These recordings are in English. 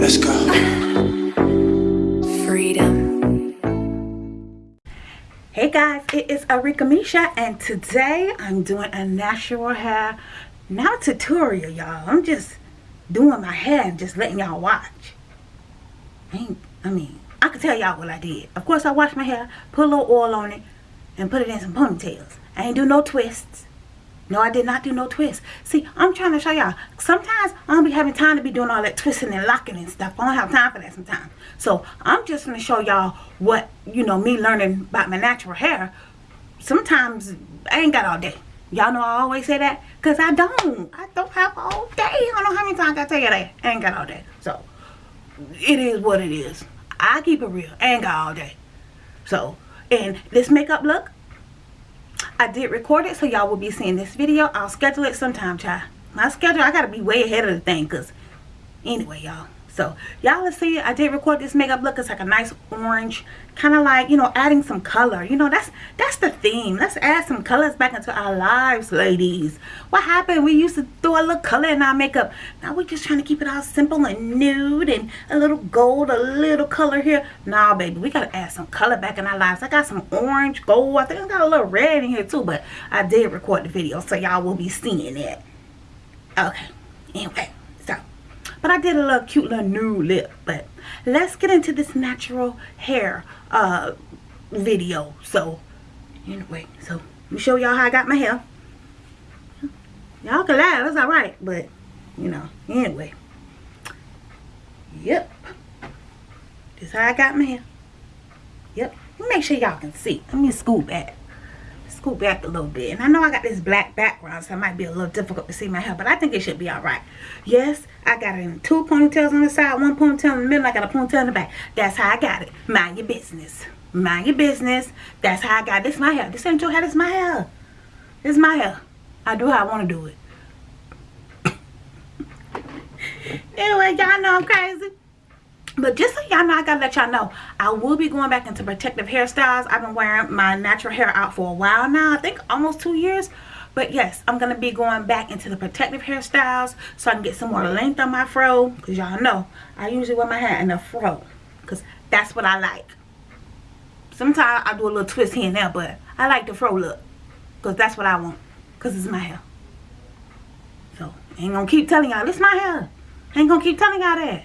Let's go. Freedom. Hey guys, it is Arika Misha and today I'm doing a natural hair, not a tutorial y'all. I'm just doing my hair and just letting y'all watch. I, I mean, I can tell y'all what I did. Of course I washed my hair, put a little oil on it, and put it in some ponytails. I ain't do no twists. No, I did not do no twists. See, I'm trying to show y'all. Sometimes I don't be having time to be doing all that twisting and locking and stuff. I don't have time for that sometimes. So, I'm just going to show y'all what, you know, me learning about my natural hair. Sometimes I ain't got all day. Y'all know I always say that? Because I don't. I don't have all day. I don't know how many times I tell you that. I ain't got all day. So, it is what it is. I keep it real. I ain't got all day. So, and this makeup look, I did record it so y'all will be seeing this video. I'll schedule it sometime, child. My schedule, I gotta be way ahead of the thing because anyway, y'all. So y'all will see I did record this makeup look. It's like a nice orange, kind of like, you know, adding some color. You know, that's that's the theme. Let's add some colors back into our lives, ladies. What happened? We used to throw a little color in our makeup. Now we're just trying to keep it all simple and nude and a little gold, a little color here. Nah, baby, we gotta add some color back in our lives. I got some orange, gold. I think I got a little red in here too, but I did record the video, so y'all will be seeing it. Okay. Anyway. But I did a little cute little nude lip. But let's get into this natural hair uh, video. So, anyway. So, let me show y'all how I got my hair. Y'all can laugh. That's alright. But, you know. Anyway. Yep. This how I got my hair. Yep. Make sure y'all can see. Let me scoop back scoot back a little bit. And I know I got this black background, so it might be a little difficult to see my hair, but I think it should be all right. Yes, I got in two ponytails on the side, one ponytail in the middle, I got a ponytail in the back. That's how I got it. Mind your business. Mind your business. That's how I got this my hair. This ain't your hair, this my hair. This my hair. I do how I want to do it. anyway, y'all know I'm crazy. But just so y'all know, I gotta let y'all know, I will be going back into protective hairstyles. I've been wearing my natural hair out for a while now. I think almost two years. But yes, I'm to be going back into the protective hairstyles so I can get some more length on my fro. Because y'all know, I usually wear my hair in a fro. Because that's what I like. Sometimes I do a little twist here and there, but I like the fro look. Because that's what I want. Because it's my hair. So, ain't to keep telling y'all, this my hair. Ain't to keep telling y'all that.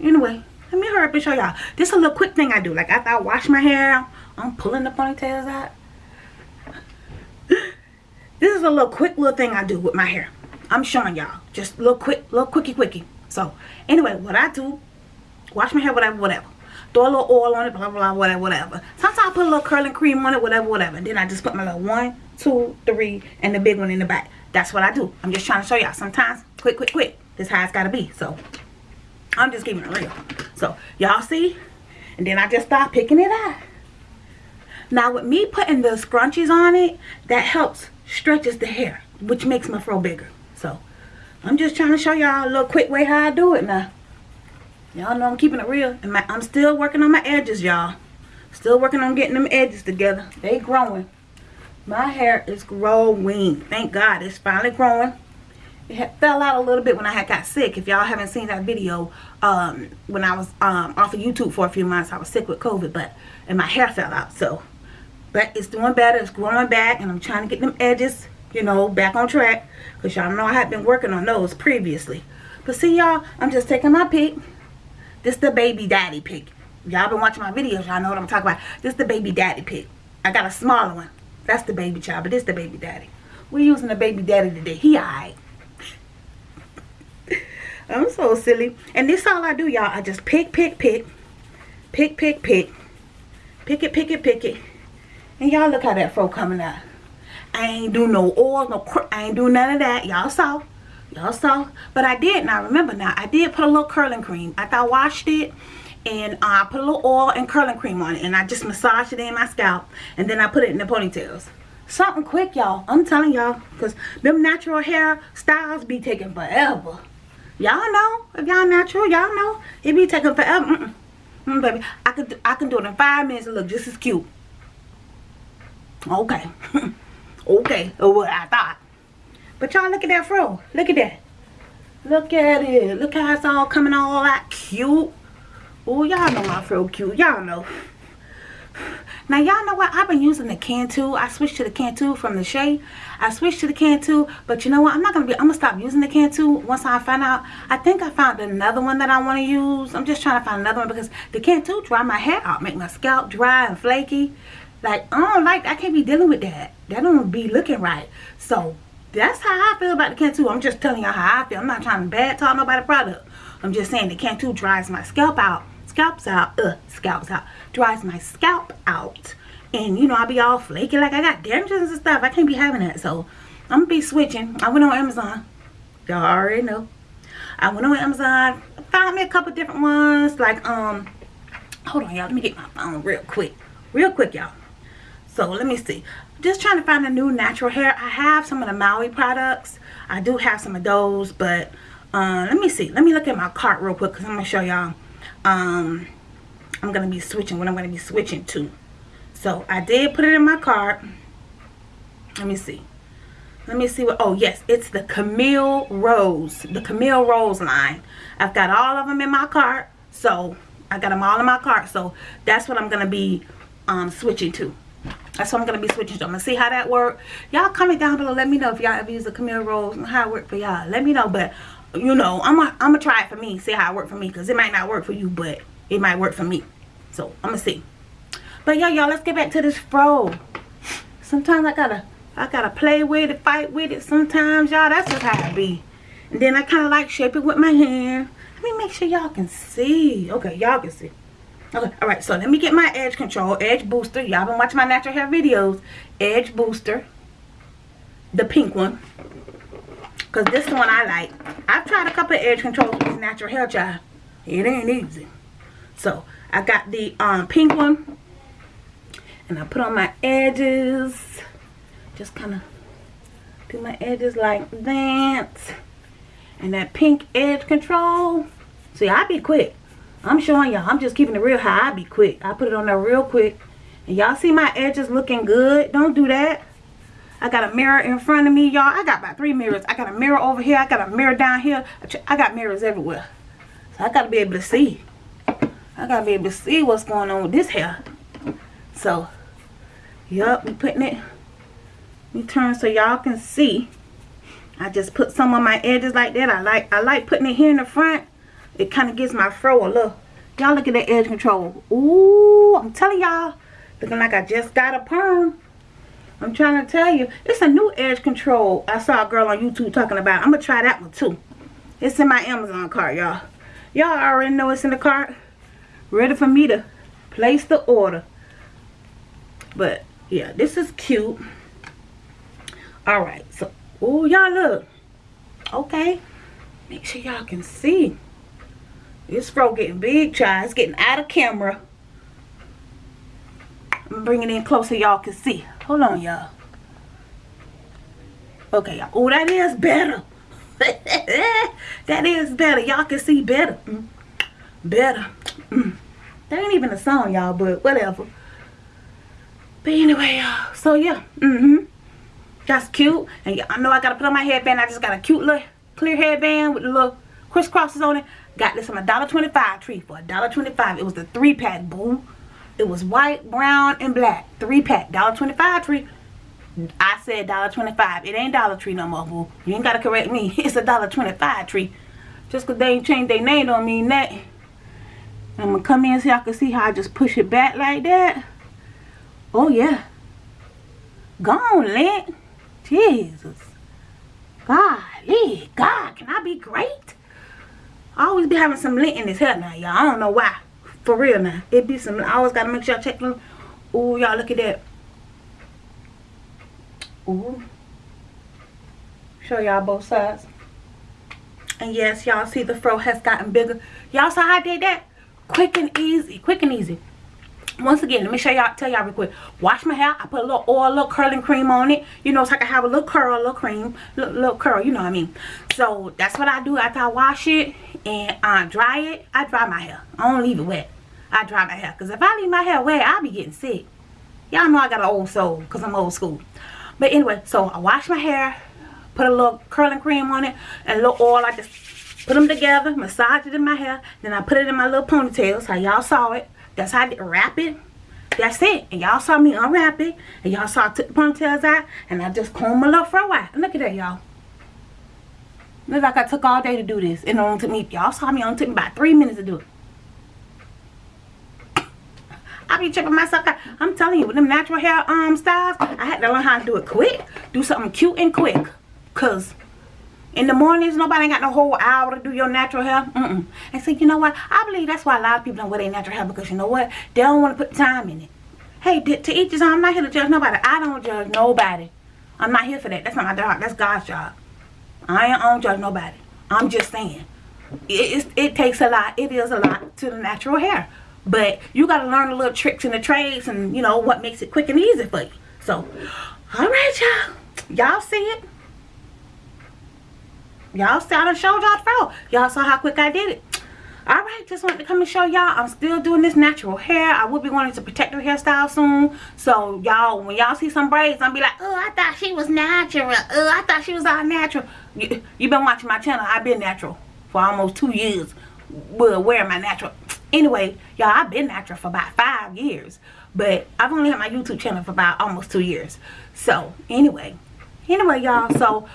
Anyway, let me hurry up and show y'all. This is a little quick thing I do. Like after I wash my hair, I'm pulling the ponytails out. this is a little quick little thing I do with my hair. I'm showing y'all. Just a little quick, little quickie quickie. So, anyway, what I do, wash my hair, whatever, whatever. Throw a little oil on it, blah, blah, whatever, whatever. Sometimes I put a little curling cream on it, whatever, whatever. Then I just put my little one, two, three, and the big one in the back. That's what I do. I'm just trying to show y'all. Sometimes, quick, quick, quick. This how it's got to be. So, I'm just keeping it real. So, y'all see? And then I just start picking it up. Now, with me putting the scrunchies on it, that helps stretches the hair, which makes my fro bigger. So, I'm just trying to show y'all a little quick way how I do it now. Y'all know I'm keeping it real. And my, I'm still working on my edges, y'all. Still working on getting them edges together. They growing. My hair is growing. Thank God it's finally growing it fell out a little bit when I had got sick. If y'all haven't seen that video, um, when I was um, off of YouTube for a few months, I was sick with COVID, but and my hair fell out. So, but it's doing better. It's growing back, and I'm trying to get them edges, you know, back on track. Cause y'all know I had been working on those previously. But see, y'all, I'm just taking my pick. This the baby daddy pick. Y'all been watching my videos. Y'all know what I'm talking about. This the baby daddy pick. I got a smaller one. That's the baby child, but this the baby daddy. We're using the baby daddy today. He alright. I'm so silly. And this all I do, y'all. I just pick, pick, pick. Pick, pick, pick. Pick it, pick it, pick it. And y'all look how that fro coming out. I ain't do no oil, no I ain't do none of that. Y'all saw. Y'all saw. But I did now. Remember now. I did put a little curling cream. After I washed it. And uh, I put a little oil and curling cream on it. And I just massaged it in my scalp. And then I put it in the ponytails. Something quick, y'all. I'm telling y'all. Because them natural hair styles be taking forever. Y'all know. If y'all natural, y'all know. It be taking forever. Mm -mm. Mm, baby, I could I can do it in five minutes and look just as cute. Okay. okay. What I thought. But y'all look at that fro. Look at that. Look at it. Look how it's all coming all out cute. Oh, y'all know my fro cute. Y'all know. Now, y'all know what? I've been using the Cantu. I switched to the Cantu from the Shea. I switched to the Cantu. But you know what? I'm not going to be... I'm to stop using the Cantu once I find out. I think I found another one that I want to use. I'm just trying to find another one because the Cantu dry my hair out. Make my scalp dry and flaky. Like, I don't like... I can't be dealing with that. That don't be looking right. So, that's how I feel about the Cantu. I'm just telling y'all how I feel. I'm not trying to bad talk nobody product. I'm just saying the Cantu dries my scalp out. Scalps out. Scalps out. Dries my scalp out. And, you know, I'll be all flaky like I got damages and stuff. I can't be having that. So, I'm going to be switching. I went on Amazon. Y'all already know. I went on Amazon. Found me a couple different ones. Like, um, hold on, y'all. Let me get my phone real quick. Real quick, y'all. So, let me see just trying to find a new natural hair. I have some of the Maui products. I do have some of those, but uh, let me see. Let me look at my cart real quick because I'm going to show y'all. Um, I'm to be switching what I'm to be switching to. So I did put it in my cart. Let me see. Let me see what, oh yes, it's the Camille Rose. The Camille Rose line. I've got all of them in my cart. So I got them all in my cart. So that's what I'm to be um, switching to. That's what I'm to be switching to. I'm to see how that works. Y'all comment down below. Let me know if y'all ever use the Camille Rose and how it worked for y'all. Let me know. But, you know, I'm going I'm to try it for me. See how it worked for me. Because it might not work for you, but it might work for me. So, I'm going to see. But, yeah, y'all, let's get back to this fro. Sometimes I got to I gotta play with it, fight with it sometimes, y'all. That's just how it be. And then I kind of like shape it with my hand. Let me make sure y'all can see. Okay, y'all can see. Okay, all right, so let me get my edge control, edge booster. Y'all been watching my natural hair videos. Edge booster, the pink one. Because this one I like. I've tried a couple of edge controls with natural hair, child. It ain't easy. So, I got the um, pink one. And I put on my edges. Just kind of do my edges like that. And that pink edge control. See, I be quick. I'm showing y'all. I'm just keeping it real high. I be quick. I put it on there real quick. And y'all see my edges looking good. Don't do that. I got a mirror in front of me, y'all. I got about three mirrors. I got a mirror over here. I got a mirror down here. I got mirrors everywhere. So I got to be able to see. I got to be able to see what's going on with this hair. So, yup, we putting it. We turn so y'all can see. I just put some on my edges like that. I like I like putting it here in the front it kind of gives my fro a look. Y'all look at that edge control. Ooh, I'm telling y'all. Looking like I just got a perm. I'm trying to tell you. It's a new edge control. I saw a girl on YouTube talking about. I'm going to try that one too. It's in my Amazon cart, y'all. Y'all already know it's in the cart. Ready for me to place the order. But, yeah, this is cute. Alright, so, oh, y'all look. Okay. Make sure y'all can see. This fro getting big, child. It's getting out of camera. I'm bringing it in closer y'all can see. Hold on, y'all. Okay, y'all. Oh, that is better. that is better. Y'all can see better. Mm. Better. Mm. That ain't even a song, y'all, but whatever. But anyway, y'all. So, yeah. Mm-hmm. That's cute. And I know I got to put on my headband. I just got a cute little clear headband with the little crisscrosses on it. Got this on a dollar twenty-five tree for a dollar twenty-five. It was the three pack, boo. It was white, brown, and black. Three pack, dollar twenty-five tree. I said dollar twenty-five. It ain't Dollar Tree no more, boo. You ain't gotta correct me. It's a dollar twenty-five tree. Just cause they ain't changed their name don't mean that. I'm gonna come in so y'all can see how I just push it back like that. Oh yeah. Gone, Lint. Jesus. Golly. God, can I be great? I always be having some lint in his hair now, y'all. I don't know why. For real now. It be some, I always got to make sure I check them. Ooh, y'all look at that. Ooh. Show y'all both sides. And yes, y'all see the fro has gotten bigger. Y'all saw how I did that? Quick and easy. Quick and easy once again let me show y'all tell y'all real quick wash my hair i put a little oil a little curling cream on it you know so i can have a little curl a little cream little, little curl you know what i mean so that's what i do after i wash it and uh, dry it i dry my hair i don't leave it wet i dry my hair because if i leave my hair wet i'll be getting sick Y'all know I got an old soul because I'm old school. But anyway, so I wash my hair, put a little curling cream on it, and a little oil. I just put them together, massage it in my hair. Then I put it in my little ponytails. How y'all saw it. That's how I did, wrap it. That's it. And y'all saw me unwrap it. And y'all saw I took the ponytails out. And I just combed my little fro out. Look at that, y'all. Look like I took all day to do this. And it only took me, y'all saw me, only took me about three minutes to do it. I be tripping myself out. I'm telling you, with them natural hair um styles, I had to learn how to do it quick. Do something cute and quick. Cause in the mornings, nobody ain't got no whole hour to do your natural hair. Mm-mm. And see, you know what? I believe that's why a lot of people don't wear their natural hair because you know what? They don't want to put time in it. Hey, to each his own. I'm not here to judge nobody. I don't judge nobody. I'm not here for that. That's not my job. That's God's job. I ain't on judge nobody. I'm just saying. It, it, it takes a lot. It is a lot to the natural hair. But you got to learn the little tricks and the trades and, you know, what makes it quick and easy for you. So, all right, y'all. Y'all see it. Y'all saw I showed y'all the Y'all saw how quick I did it. Alright, just wanted to come and show y'all I'm still doing this natural hair. I will be wanting to protect her hairstyle soon. So y'all, when y'all see some braids, I'll be like, oh, I thought she was natural. Oh, I thought she was all natural. You, you been watching my channel. I've been natural for almost two years. Well, wearing my natural anyway y'all i've been natural for about five years but i've only had my youtube channel for about almost two years. So anyway anyway y'all so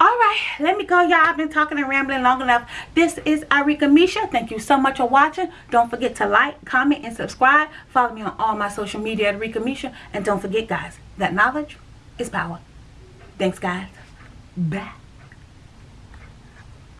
all right let me go y'all. I've been talking and rambling long enough. This is Arika Misha. Thank you so much for watching. Don't forget to like comment and subscribe. Follow me on all my social media at Arika Misha. And don't forget guys that knowledge is power. Thanks guys. Bye